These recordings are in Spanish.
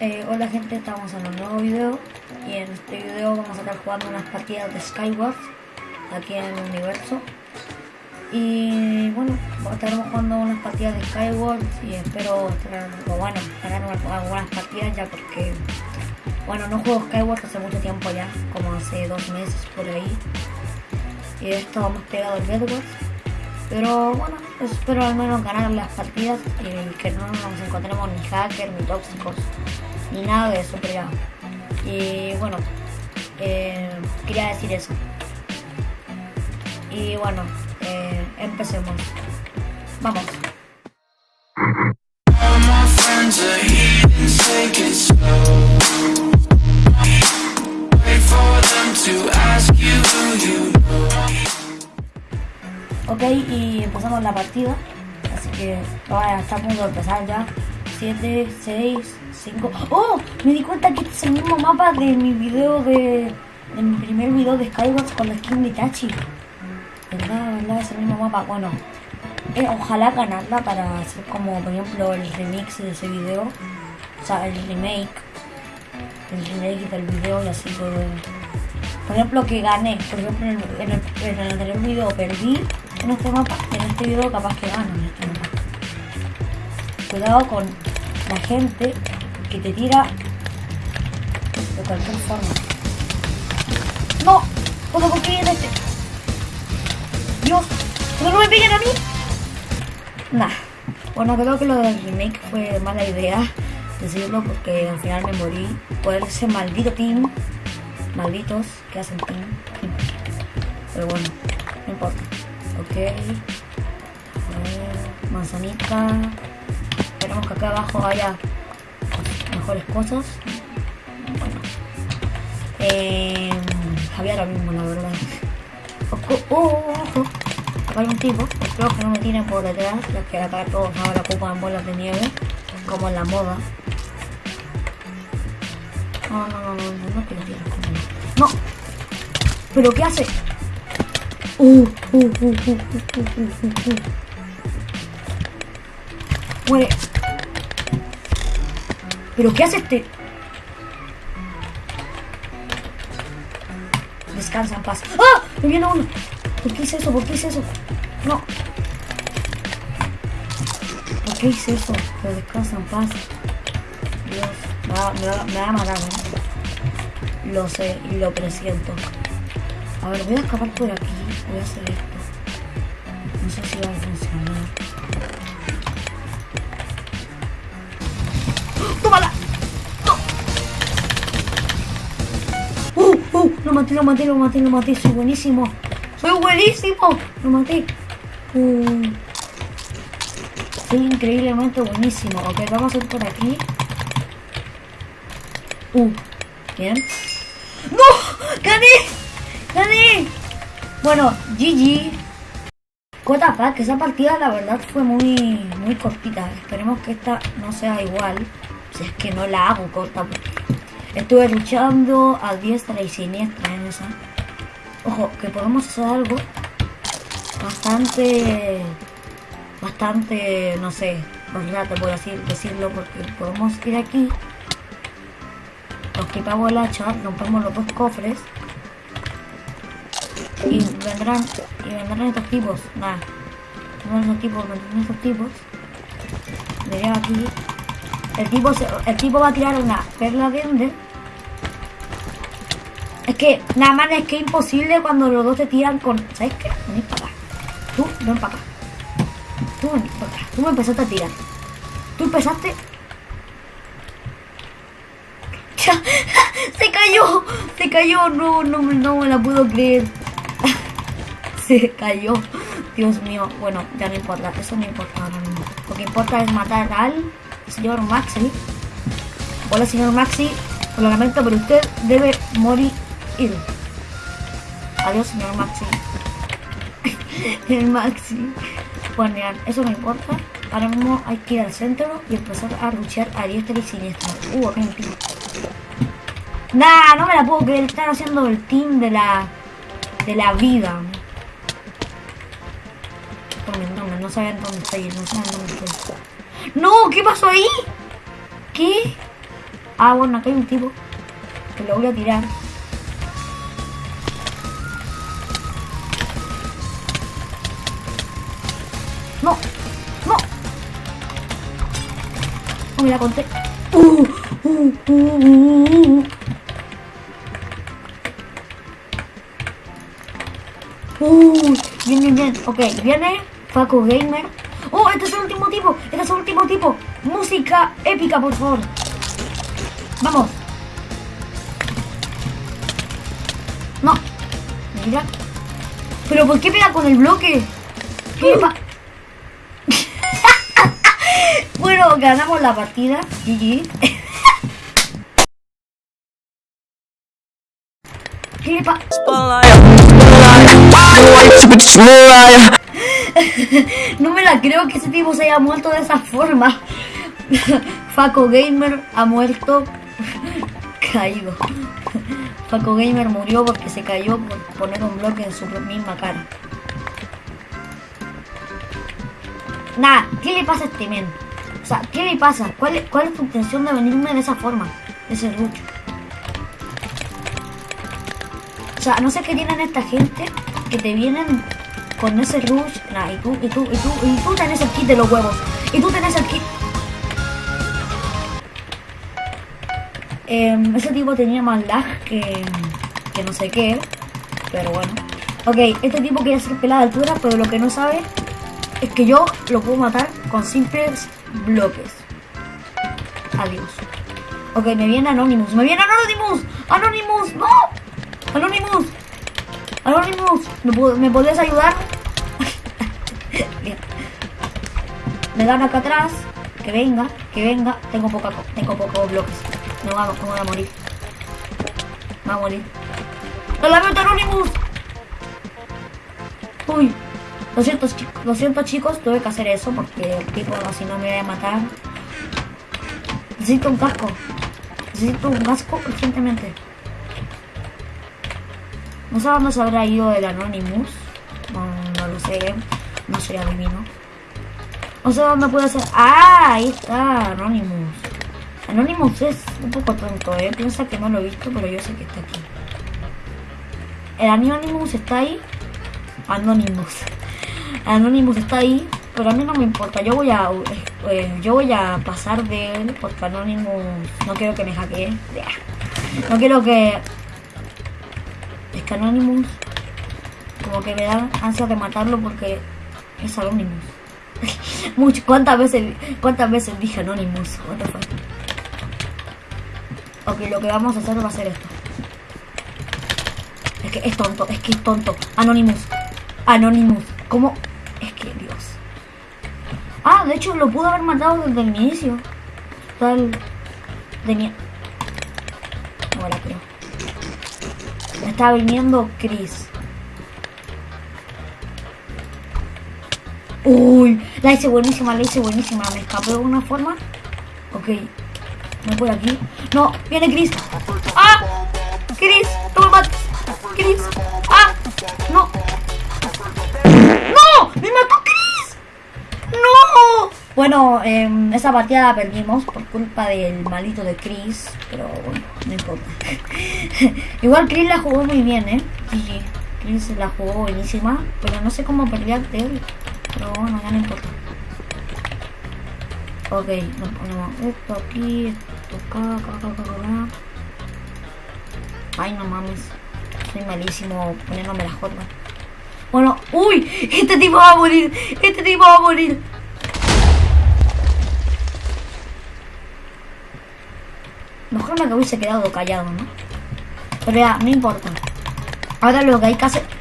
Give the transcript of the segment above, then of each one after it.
Eh, hola gente, estamos en un nuevo video. Y en este video vamos a estar jugando unas partidas de Skyward aquí en el universo. Y bueno, estaremos jugando unas partidas de Skyward y espero estar, bueno, ganar algunas partidas ya porque bueno, no juego Skyward hace mucho tiempo ya, como hace dos meses por ahí. Y de esto hemos pegado el Bedwars. Pero bueno, espero al menos ganar las partidas y que no nos encontremos ni hackers, ni tóxicos, ni nada de eso, pero ya. Y bueno, eh, quería decir eso. Y bueno, eh, empecemos. Vamos. Ok, y empezamos la partida. Así que vaya, está a punto de empezar ya. 7, 6, 5. ¡Oh! Me di cuenta que este es el mismo mapa de mi video de. de mi primer video de Skyward con la skin de Itachi. ¿Verdad? ¿Verdad? Es el mismo mapa. Bueno, eh, ojalá ganarla para hacer como, por ejemplo, el remix de ese video. O sea, el remake. El remake del video y así todo. Por ejemplo, que gané. Por ejemplo, en el, en el anterior video perdí en este mapa, en este video capaz que gano en este mapa. Cuidado con la gente que te tira de cualquier forma. ¡No! ¿Cómo confío en este? ¡Dios! ¿Pero no me peguen a mí? Nah. Bueno, creo que lo del remake fue mala idea decirlo porque al final me morí por ese maldito team. Malditos que hacen team. Pero bueno, no importa. Ok. manzanita. Esperemos que acá abajo haya mejores cosas. Bueno. Había lo mismo, la verdad. Ojo. Acá hay un tipo. Espero que no me tiren por detrás, ya que acá todos ahora ocupan bolas de nieve, como en la moda. No, no, no, no, no, no que lo tires como... ¡No! ¿Pero qué hace? Uh, uh, uh, uh, uh, uh, uh, uh. Muere. ¿Pero qué hace este? Descansa paz. ¡Ah! Me viene uno. ¿Por qué hice eso? ¿Por qué hice eso? No. ¿Por qué hice eso? Pero descansa paz. Dios. Me va, me va, me va a matar, ¿no? Lo sé y lo presiento. A ver, voy a escapar por aquí. Voy a hacer esto. No sé si va a funcionar. Maté, lo maté, lo maté, lo maté. Soy buenísimo. ¡Soy buenísimo! Lo maté. Uh. Soy increíblemente buenísimo. Ok, vamos a ir por aquí. Uh. Bien. ¡No! ¡Gané! ¡Gané! Bueno, GG. que esa partida la verdad fue muy, muy cortita. Esperemos que esta no sea igual. Si es que no la hago corta. Estuve luchando a diestra y siniestra en esa. Ojo, que podemos hacer algo bastante, bastante, no sé, te por así decirlo, porque podemos ir aquí, nos quitamos el hacha, rompemos los dos cofres y vendrán, y vendrán estos tipos, nada, vendrán estos tipos, vendrán estos tipos, miré aquí, el tipo, el tipo va a tirar una perla de ender es que nada más es que es imposible cuando los dos te tiran con. ¿Sabes qué? Vení para acá. Tú, ven para acá. Tú ven para acá. Tú me empezaste a tirar. Tú empezaste. ¡Se cayó! ¡Se cayó! No, no, no me la puedo creer. Se cayó. Dios mío. Bueno, ya no importa. Eso no importa ahora. Lo que importa es matar al señor Maxi. Hola, señor Maxi. Lo lamento, pero usted debe morir Adiós, señor Maxi. el Maxi. Bueno, eso no importa. Ahora mismo hay que ir al centro y empezar a luchar a diestra y siniestra. Uh, acá un. Nah, no me la puedo creer. Están haciendo el team de la de la vida. No, no saben dónde estoy. No saben dónde estoy. ¡No! ¿Qué pasó ahí? ¿Qué? Ah, bueno, acá hay un tipo. Que lo voy a tirar. Oh, me la conté. Uh, uh, uh, uh, uh. Bien, bien, bien. Ok, viene Faco Gamer. Oh, este es el último tipo. Este es el último tipo. Música épica, por favor. Vamos. No. Mira. Pero ¿por qué pega con el bloque? ¿Qué pa- ganamos la partida. GG. ¿Qué le pa- No me la creo que ese tipo se haya muerto de esa forma. Faco Gamer ha muerto caído. Faco Gamer murió porque se cayó por poner un bloque en su misma cara. Nah, ¿qué le pasa a este men? O sea, ¿qué le pasa? ¿Cuál es, cuál es tu intención de venirme de esa forma? De ese rucho. O sea, no sé qué tienen esta gente que te vienen con ese rush. Nah, y tú, y tú, y tú, y tú tenés el kit de los huevos. Y tú tenés el kit. Em, ese tipo tenía más lag que, que no sé qué. Pero bueno. Ok, este tipo quiere hacer pelada de altura, pero lo que no sabe es que yo lo puedo matar con simples bloques. Adiós. Ok, me viene Anonymous. ¡Me viene Anonymous! ¡Anonymous! ¡No! ¡Anonymous! Anonymous, ¿me, ¿me podrías ayudar? Me dan acá atrás. Que venga, que venga. Tengo poca, tengo pocos bloques. A, me voy a morir. Voy a morir. ¡Lo lamento, Anonymous! Uy. Lo siento, chicos, tuve que hacer eso porque el tipo así no me iba a matar. Necesito un casco. Necesito un casco urgentemente. No sé dónde se habrá ido el Anonymous. No, no lo sé. No soy adivino. No sé dónde puede ser. ¡Ah! Ahí está Anonymous. Anonymous es un poco tonto, ¿eh? Piensa que no lo he visto, pero yo sé que está aquí. El Anonymous está ahí. Anonymous. Anonymous está ahí, pero a mí no me importa. Yo voy a eh, yo voy a pasar de él porque Anonymous no quiero que me hackee. No quiero que es que Anonymous como que me da ansia de matarlo porque es Anonymous. Mucho, ¿cuántas veces cuántas veces dije Anonymous? What the fuck? Ok, lo que vamos a hacer va a ser esto. Es que es tonto, es que es tonto. Anonymous. Anonymous. ¿Cómo? De hecho lo pudo haber matado desde el inicio. Tal. La creo. Está viniendo Chris. Uy, la hice buenísima, la hice buenísima. Me escapé de una forma. Ok. Me voy aquí. No, viene Chris. ¡Ah! Chris, no me mates. Chris. ¡Ah! No. ¡No! ¡Me mató Chris! ¡No! Bueno, em, esa partida la perdimos por culpa del malito de Chris, pero bueno, no importa. Igual Chris la jugó muy bien, ¿eh? GG. Chris la jugó buenísima, pero no sé cómo pelear de él. Pero bueno, ya no importa. Ok, nos ponemos esto aquí, esto acá, acá, acá, acá, acá. Ay, no mames. Soy malísimo poniéndome las jotas. Bueno, uy, este tipo va a morir, este tipo va a morir. Mejor me que hubiese quedado callado, ¿no? Pero ya, no importa. Ahora lo que hay que hacer...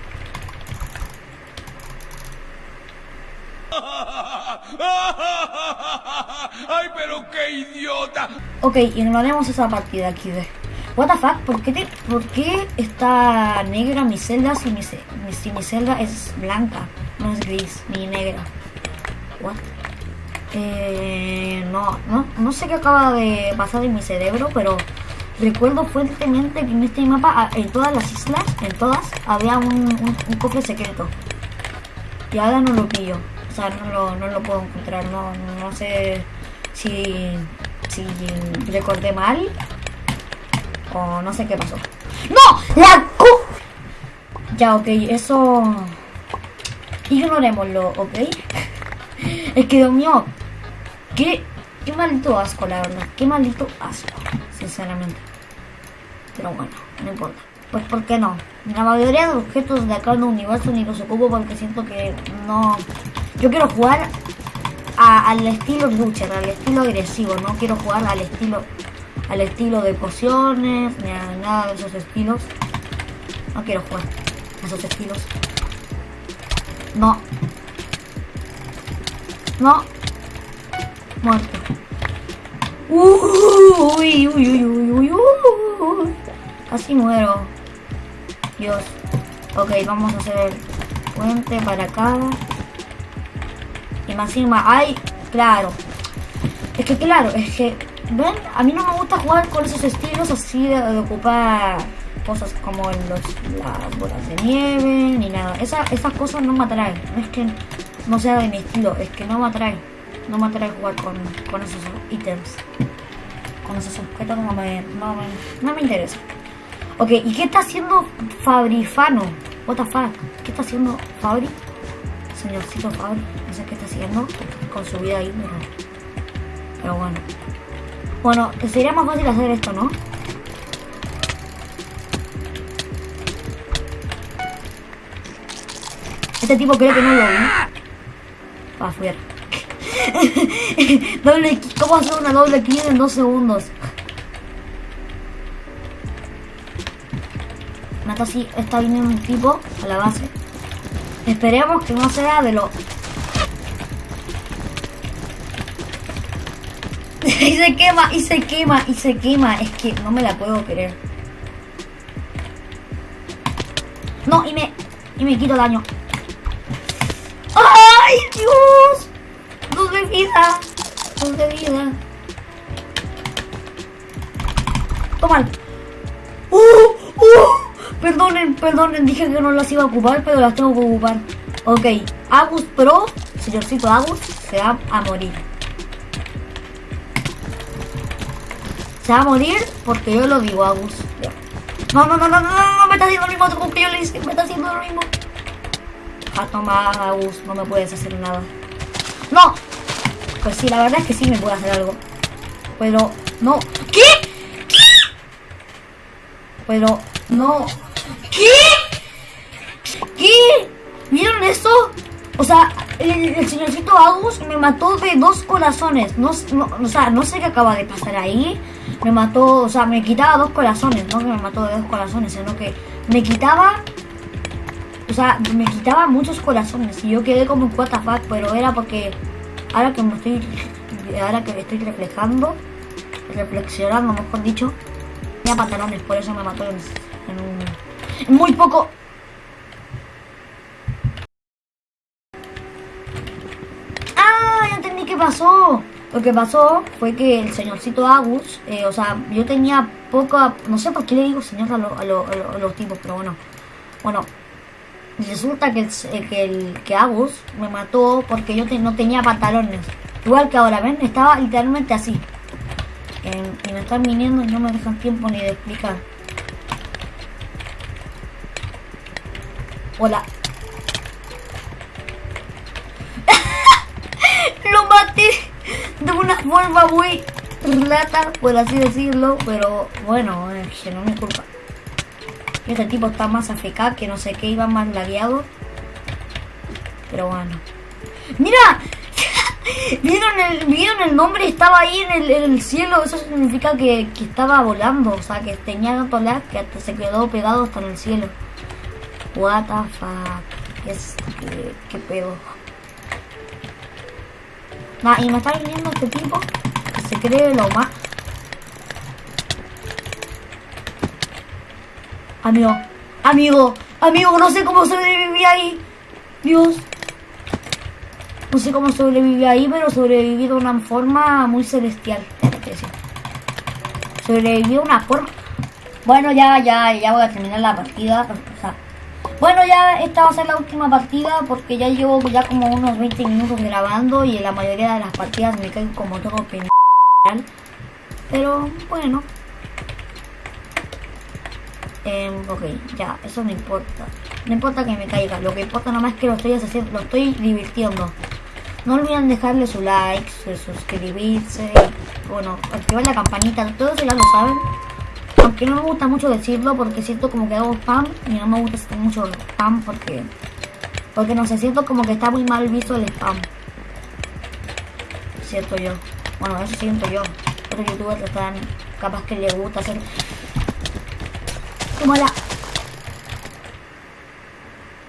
¡Ay, pero qué idiota! Ok, ignoremos esa partida aquí de... What the fuck, ¿por qué, te- por qué está negra mi celda si mi, ce- si mi celda es blanca? No es gris, ni negra. What? Eh, no, no, no sé qué acaba de pasar en mi cerebro, pero recuerdo fuertemente que en este mapa, en todas las islas, en todas, había un cofre secreto. Y ahora no lo pillo. O sea, no lo, no lo puedo encontrar. No, no sé si si recordé mal. O no sé qué pasó. ¡No! ¡La cu! Ya, ok, eso... Ignorémoslo, ¿ok? Es que, Dios mío, qué, qué maldito asco, la verdad. Qué maldito asco, sinceramente. Pero bueno, no importa. Pues, ¿por qué no? La mayoría de objetos de acá en el universo ni los ocupo porque siento que no... Yo quiero jugar al estilo lucha, al estilo agresivo. No quiero jugar al estilo al estilo de pociones, ni a nada de esos estilos. No quiero jugar a esos estilos. No. No. Muerto. Uy, uy, uy, uy, uy, uy. Casi muero. Dios. Ok, vamos a hacer puente para acá. Y más encima, ay, claro. Es que claro, es que, ven, a mí no me gusta jugar con esos estilos así de, de ocupar cosas como los, las bolas de nieve, ni nada. Esa, esas cosas no me atraen. No es que no sea de mi estilo, es que no me atrae. No me atrae jugar con, con esos ítems. Con esos objetos no me, no me, no me interesa. Ok, ¿y qué está haciendo Fabrifano? What the fuck? ¿Qué está haciendo Fabri? Señorcito Fabri, no sé qué está haciendo con su vida ahí, pero, pero bueno. Bueno, sería más fácil hacer esto, ¿no? Este tipo creo que no lo vi. Va afuera. doble, ¿Cómo hacer una doble kill en dos segundos? Mata así, está viniendo un tipo a la base. Esperemos que no sea de lo... y se quema, y se quema, y se quema. Es que no me la puedo creer. No, y me... Y me quito daño. ¡Ay, Dios! De vida. Dos de vida. Toma. ¡Uh! ¡Uh! Perdonen, perdonen, dije que no las iba a ocupar, pero las tengo que ocupar. Ok, Agus Pro, señorcito Agus, se va a morir. Se va a morir porque yo lo digo, Agus. No, no, no, no, no, no, me está haciendo lo mismo como que yo le hice, me está haciendo lo mismo. Ah, toma, Agus, no me puedes hacer nada. ¡No! Pues sí, la verdad es que sí me puede hacer algo. Pero, no. ¿Qué? ¿Qué? Pero, no. ¿Qué? ¿Qué? ¿Vieron eso? O sea, el, el señorcito Agus me mató de dos corazones. No, no, o sea, no sé qué acaba de pasar ahí. Me mató, o sea, me quitaba dos corazones. No que me mató de dos corazones, sino que me quitaba o sea, me quitaba muchos corazones y yo quedé como the fuck, pero era porque ahora que me estoy ahora que estoy reflejando, reflexionando mejor dicho, tenía pantalones, por eso me mató en, un muy poco. ¡Ah! Ya entendí qué pasó. Lo que pasó fue que el señorcito Agus, eh, o sea, yo tenía poca, no sé por qué le digo señor a, lo- a lo- a lo- a los tipos, pero bueno, bueno, Resulta que el, eh, que el que Agus me mató porque yo no tenía pantalones. Igual que ahora, ¿ven? Estaba literalmente así. En- y me están viniendo y no me dejan tiempo ni de explicar. Hola. Lo maté de una forma muy rata, por así decirlo. Pero bueno, es que no mi culpa. Este tipo está más AFK que no sé qué, iba más lagueado. Pero bueno. ¡Mira! ¿Vieron el, ¿Vieron el nombre? Estaba ahí en el, en el cielo. Eso significa que, que estaba volando. O sea, que tenía tanto lag que hasta se quedó pegado hasta en el cielo. What the fuck. Es, ¿qué, qué pedo? Y me está viniendo este tipo que se cree lo más... Amigo, amigo, amigo, no sé cómo sobreviví ahí. Dios. No sé cómo sobreviví ahí, pero sobreviví de una forma muy celestial. Sobreviví de una forma... Bueno, ya, ya, ya voy a terminar la partida. bueno, ya esta va a ser la última partida porque ya llevo ya como unos 20 minutos grabando y en la mayoría de las partidas me caigo como todo penal. Pero bueno. Em, ok, ya, eso no importa. No importa que me caiga, lo que importa nomás es que lo estoy haciendo, lo estoy divirtiendo. No olviden dejarle su like, su suscribirse, bueno, activar la campanita, todo eso ya lo saben. Aunque no me gusta mucho decirlo porque siento como que hago spam y no me gusta hacer mucho spam porque porque no sé, siento como que está muy mal visto el spam. Siento yo. Bueno, eso siento yo. Otros youtubers están capaz que les gusta hacer como la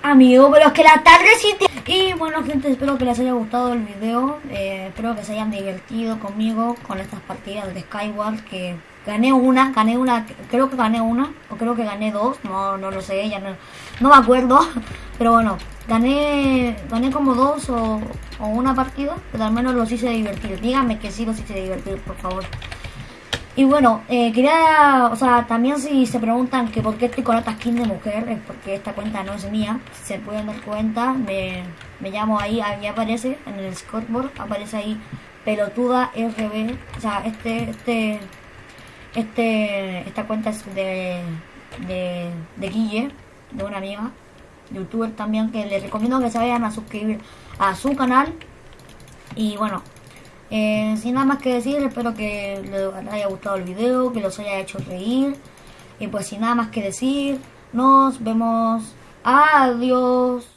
amigo, pero es que la tarde sí Y bueno gente, espero que les haya gustado el video. Eh, Espero que se hayan divertido conmigo Con estas partidas de Skyward Que gané una, gané una Creo que gané una, o creo que gané dos No, no lo sé, ya no, no me acuerdo. Pero bueno, gané Gané como dos o, o una partida Pero al menos los hice divertir. Díganme que sí los hice divertir, por favor y bueno, eh, quería, o sea, también si se preguntan que por qué estoy con esta skin de mujer, es porque esta cuenta no es mía, se pueden dar cuenta, me, me llamo ahí, ahí aparece en el scoreboard, aparece ahí pelotuda RB, o sea, este, este, este, esta cuenta es de, de, de Guille, de una amiga, youtuber también, que les recomiendo que se vayan a suscribir a su canal, y bueno, eh, sin nada más que decir, espero que les haya gustado el video, que los haya hecho reír. Y pues sin nada más que decir, nos vemos. Adiós.